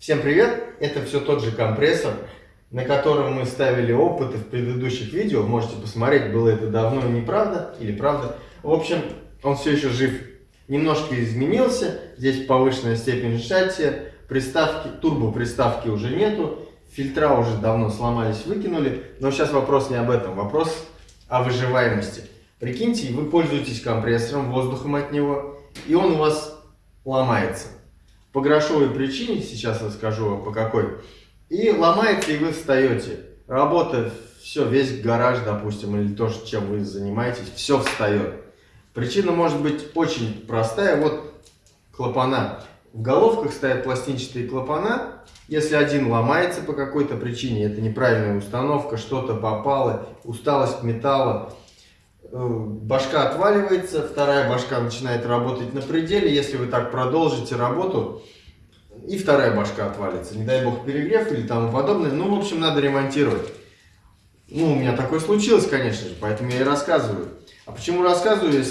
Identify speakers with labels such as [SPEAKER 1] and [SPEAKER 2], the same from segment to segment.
[SPEAKER 1] Всем привет! Это все тот же компрессор, на котором мы ставили опыты в предыдущих видео. Можете посмотреть, было это давно и неправда, или правда. В общем, он все еще жив. Немножко изменился, здесь повышенная степень сжатия, приставки, турбо приставки уже нету, фильтра уже давно сломались, выкинули. Но сейчас вопрос не об этом, вопрос о выживаемости. Прикиньте, вы пользуетесь компрессором, воздухом от него, и он у вас ломается по грошовой причине, сейчас расскажу по какой, и ломается, и вы встаете. Работа, все, весь гараж, допустим, или то, чем вы занимаетесь, все встает. Причина может быть очень простая. Вот клапана. В головках стоят пластинчатые клапана. Если один ломается по какой-то причине, это неправильная установка, что-то попало, усталость металла, башка отваливается, вторая башка начинает работать на пределе. Если вы так продолжите работу, и вторая башка отвалится. Не дай бог перегрев или тому подобное. Ну, в общем, надо ремонтировать. Ну, у меня такое случилось, конечно же, поэтому я и рассказываю. А почему рассказываю?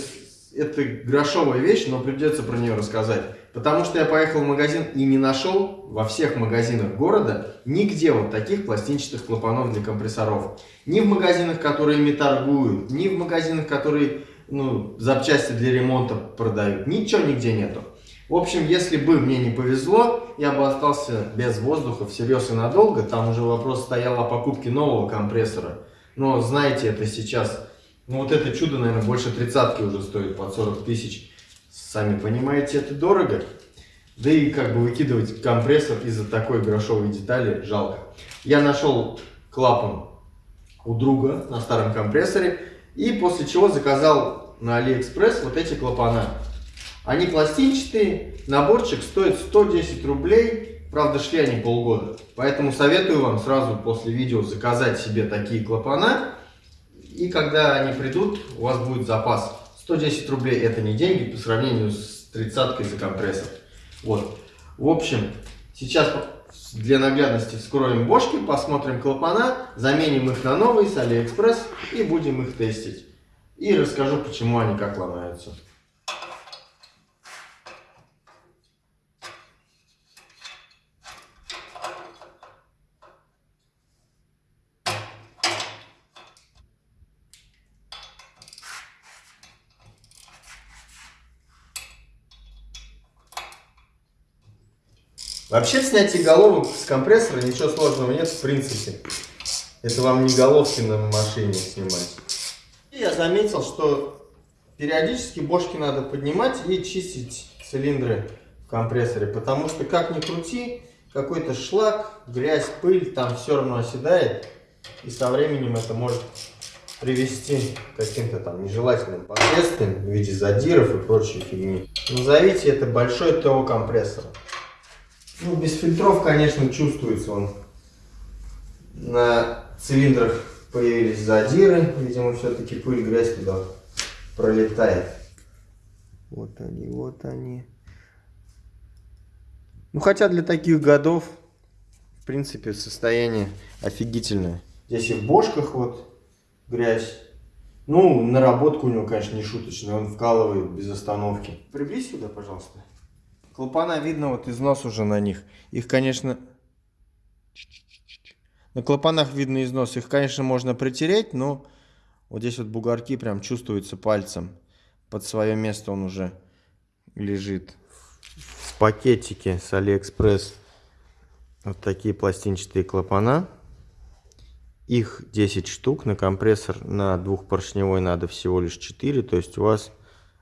[SPEAKER 1] Это грошовая вещь, но придется про нее рассказать. Потому что я поехал в магазин и не нашел во всех магазинах города нигде вот таких пластинчатых клапанов для компрессоров. Ни в магазинах, которые ими торгуют, ни в магазинах, которые ну, запчасти для ремонта продают. Ничего нигде нету. В общем, если бы мне не повезло, я бы остался без воздуха всерьез и надолго. Там уже вопрос стоял о покупке нового компрессора. Но знаете, это сейчас... Ну вот это чудо, наверное, больше тридцатки уже стоит под 40 тысяч. Сами понимаете, это дорого. Да и как бы выкидывать компрессор из-за такой грошовой детали жалко. Я нашел клапан у друга на старом компрессоре. И после чего заказал на Алиэкспресс вот эти клапана. Они пластинчатые, наборчик стоит 110 рублей. Правда, шли они полгода. Поэтому советую вам сразу после видео заказать себе такие клапана. И когда они придут, у вас будет запас. 110 рублей это не деньги по сравнению с тридцаткой за компрессор. Вот. В общем, сейчас для наглядности вскроем бошки, посмотрим клапана, заменим их на новые с Алиэкспресс и будем их тестить. И расскажу, почему они как ломаются. Вообще в снятии головок с компрессора ничего сложного нет в принципе. Это вам не головки на машине снимать. И я заметил, что периодически бошки надо поднимать и чистить цилиндры в компрессоре. Потому что как ни крути, какой-то шлак, грязь, пыль там все равно оседает. И со временем это может привести к каким-то там нежелательным последствиям в виде задиров и прочей фигни. Назовите это большой ТО компрессором. Ну, без фильтров, конечно, чувствуется он. На цилиндрах появились задиры. Видимо, все-таки пыль, грязь туда пролетает. Вот они, вот они. Ну, хотя для таких годов, в принципе, состояние офигительное. Здесь и в бошках вот грязь. Ну, наработка у него, конечно, не шуточная. Он вкалывает без остановки. Приблизь сюда, пожалуйста. Клапана видно, вот износ уже на них. Их, конечно... На клапанах видно износ. Их, конечно, можно притереть, но вот здесь вот бугорки прям чувствуются пальцем. Под свое место он уже лежит. В пакетике с Алиэкспресс вот такие пластинчатые клапана. Их 10 штук. На компрессор на двухпоршневой надо всего лишь 4. То есть у вас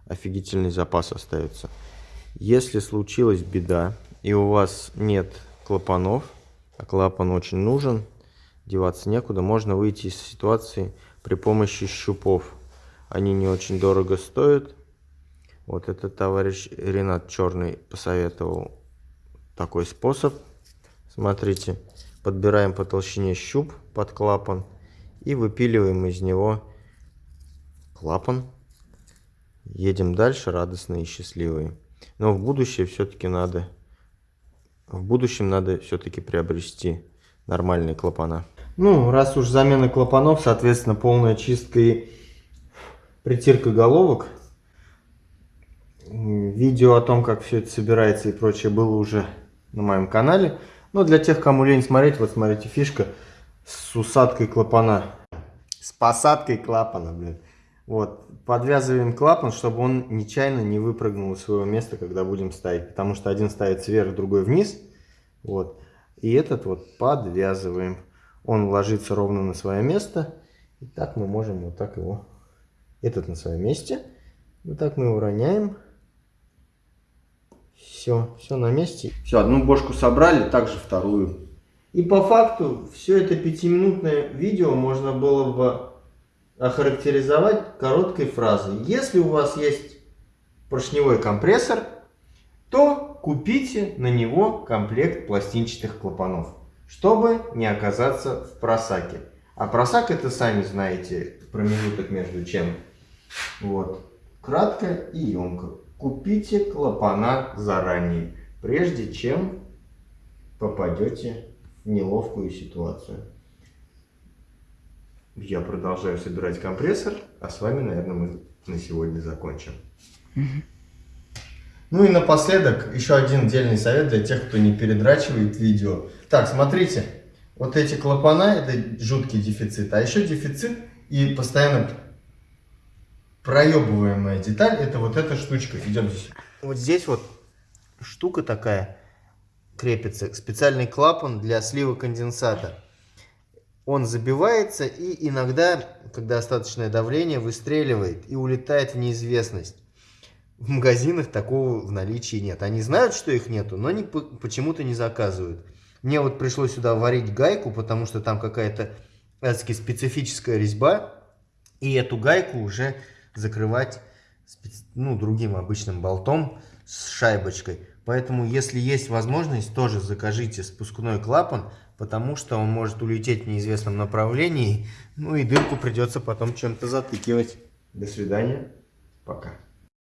[SPEAKER 1] офигительный запас остается. Если случилась беда и у вас нет клапанов, а клапан очень нужен, деваться некуда, можно выйти из ситуации при помощи щупов. Они не очень дорого стоят. Вот этот товарищ Ренат Черный посоветовал такой способ. Смотрите, подбираем по толщине щуп под клапан и выпиливаем из него клапан. Едем дальше радостные и счастливые. Но в будущее все-таки надо, в будущем надо все-таки приобрести нормальные клапана. Ну, раз уж замена клапанов, соответственно, полная чистка и притирка головок. Видео о том, как все это собирается и прочее, было уже на моем канале. Ну, для тех, кому лень смотреть, вот смотрите, фишка с усадкой клапана. С посадкой клапана, блин. Вот, подвязываем клапан, чтобы он нечаянно не выпрыгнул из своего места, когда будем ставить. Потому что один ставится вверх, другой вниз. Вот. И этот вот подвязываем. Он ложится ровно на свое место. И так мы можем вот так его... Этот на своем месте. Вот так мы его роняем. Все, все на месте. Все, одну бошку собрали, также вторую. И по факту все это пятиминутное видео можно было бы охарактеризовать короткой фразой. Если у вас есть поршневой компрессор, то купите на него комплект пластинчатых клапанов, чтобы не оказаться в просаке. А просак это сами знаете, промежуток между чем. Вот. Кратко и емко. Купите клапана заранее, прежде чем попадете в неловкую ситуацию. Я продолжаю собирать компрессор, а с вами, наверное, мы на сегодня закончим. Ну и напоследок еще один отдельный совет для тех, кто не передрачивает видео. Так, смотрите, вот эти клапана это жуткий дефицит, а еще дефицит и постоянно проебываемая деталь, это вот эта штучка. Идем здесь. Вот здесь вот штука такая крепится, специальный клапан для слива конденсата. Он забивается и иногда, когда достаточное давление, выстреливает и улетает в неизвестность. В магазинах такого в наличии нет. Они знают, что их нету, но почему-то не заказывают. Мне вот пришлось сюда варить гайку, потому что там какая-то специфическая резьба. И эту гайку уже закрывать ну, другим обычным болтом с шайбочкой. Поэтому, если есть возможность, тоже закажите спускной клапан, потому что он может улететь в неизвестном направлении, ну и дырку придется потом чем-то затыкивать. До свидания, пока.